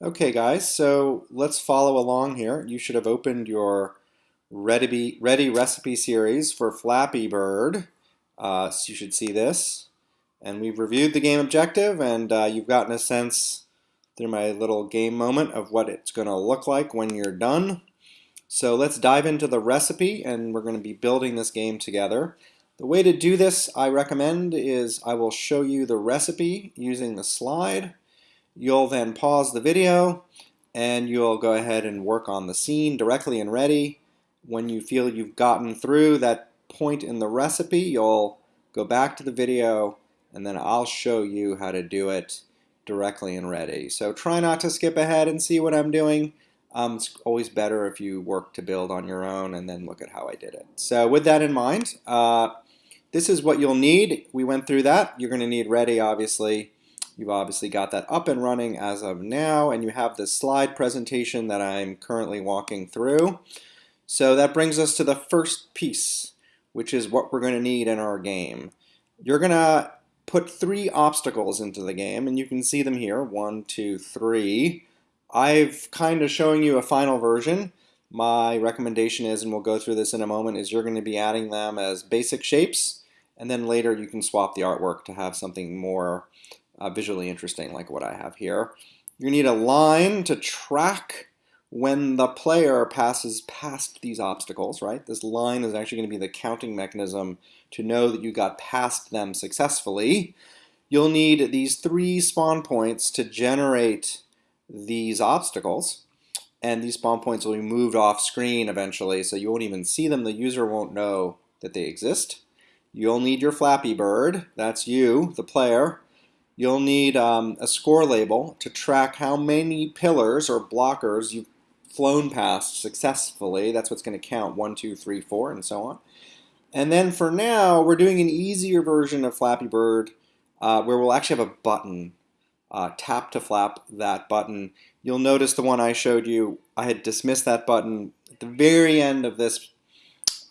Okay guys, so let's follow along here. You should have opened your Ready, Ready Recipe series for Flappy Bird. Uh, so you should see this. And we've reviewed the game objective and uh, you've gotten a sense through my little game moment of what it's going to look like when you're done. So let's dive into the recipe and we're going to be building this game together. The way to do this I recommend is I will show you the recipe using the slide You'll then pause the video and you'll go ahead and work on the scene directly and ready. When you feel you've gotten through that point in the recipe, you'll go back to the video and then I'll show you how to do it directly and ready. So try not to skip ahead and see what I'm doing. Um, it's always better if you work to build on your own and then look at how I did it. So with that in mind, uh, this is what you'll need. We went through that. You're going to need ready, obviously, You've obviously got that up and running as of now, and you have this slide presentation that I'm currently walking through. So that brings us to the first piece, which is what we're going to need in our game. You're going to put three obstacles into the game, and you can see them here, one, two, three. I've kind of showing you a final version. My recommendation is, and we'll go through this in a moment, is you're going to be adding them as basic shapes, and then later you can swap the artwork to have something more uh, visually interesting like what I have here. You need a line to track when the player passes past these obstacles, right? This line is actually going to be the counting mechanism to know that you got past them successfully. You'll need these three spawn points to generate these obstacles and these spawn points will be moved off screen eventually so you won't even see them the user won't know that they exist you'll need your Flappy Bird that's you the player you'll need um, a score label to track how many pillars or blockers you've flown past successfully. That's what's going to count, one, two, three, four, and so on. And then for now, we're doing an easier version of Flappy Bird uh, where we'll actually have a button. Uh, tap to flap that button. You'll notice the one I showed you, I had dismissed that button. At the very end of this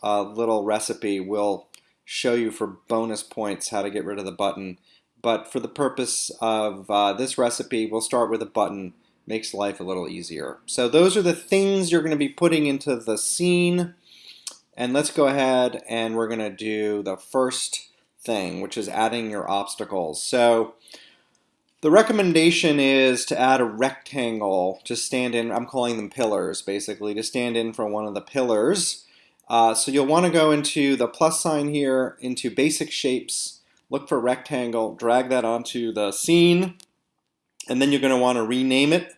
uh, little recipe, we'll show you for bonus points how to get rid of the button but for the purpose of uh, this recipe, we'll start with a button. Makes life a little easier. So those are the things you're going to be putting into the scene. And let's go ahead and we're going to do the first thing, which is adding your obstacles. So the recommendation is to add a rectangle to stand in, I'm calling them pillars basically, to stand in for one of the pillars. Uh, so you'll want to go into the plus sign here, into basic shapes, look for rectangle, drag that onto the scene, and then you're going to want to rename it.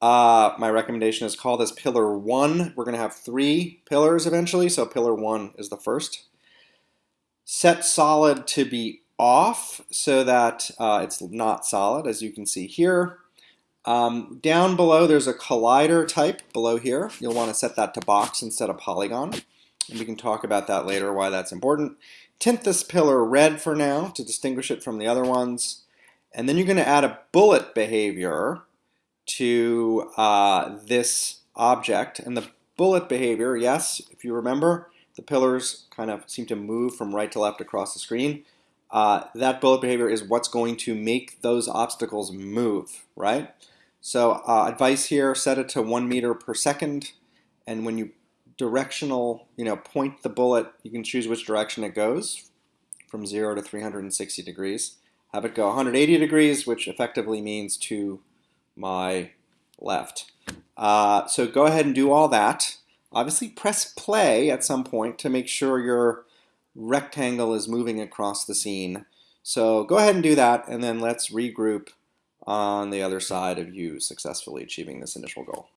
Uh, my recommendation is call this pillar 1. We're going to have three pillars eventually, so pillar 1 is the first. Set solid to be off so that uh, it's not solid, as you can see here. Um, down below, there's a collider type below here. You'll want to set that to box instead of polygon. And we can talk about that later, why that's important. Tint this pillar red for now to distinguish it from the other ones. And then you're going to add a bullet behavior to uh, this object. And the bullet behavior, yes, if you remember, the pillars kind of seem to move from right to left across the screen. Uh, that bullet behavior is what's going to make those obstacles move, right? So uh, advice here, set it to one meter per second. And when you directional, you know, point the bullet, you can choose which direction it goes from 0 to 360 degrees. Have it go 180 degrees, which effectively means to my left. Uh, so go ahead and do all that. Obviously press play at some point to make sure your rectangle is moving across the scene. So go ahead and do that and then let's regroup on the other side of you successfully achieving this initial goal.